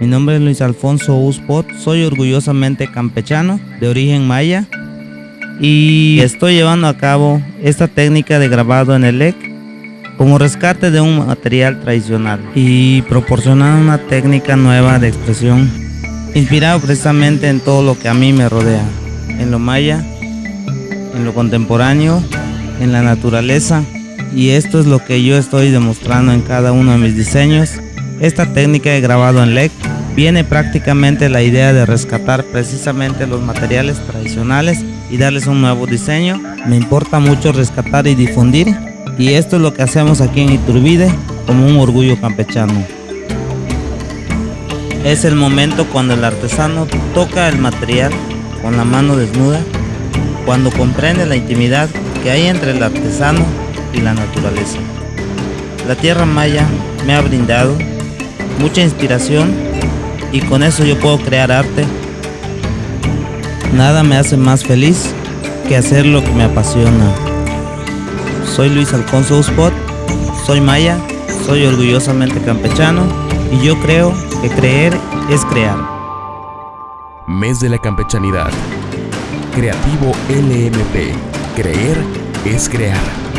Mi nombre es Luis Alfonso Uspot, soy orgullosamente campechano, de origen maya, y estoy llevando a cabo esta técnica de grabado en el LEC como rescate de un material tradicional y proporcionando una técnica nueva de expresión, inspirado precisamente en todo lo que a mí me rodea, en lo maya, en lo contemporáneo, en la naturaleza, y esto es lo que yo estoy demostrando en cada uno de mis diseños. Esta técnica de grabado en LEC viene prácticamente la idea de rescatar precisamente los materiales tradicionales y darles un nuevo diseño. Me importa mucho rescatar y difundir y esto es lo que hacemos aquí en Iturbide como un orgullo campechano. Es el momento cuando el artesano toca el material con la mano desnuda, cuando comprende la intimidad que hay entre el artesano y la naturaleza. La tierra maya me ha brindado mucha inspiración y con eso yo puedo crear arte. Nada me hace más feliz que hacer lo que me apasiona. Soy Luis Alfonso Uspot, soy maya, soy orgullosamente campechano y yo creo que creer es crear. Mes de la campechanidad. Creativo LMP. Creer es crear.